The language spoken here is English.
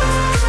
you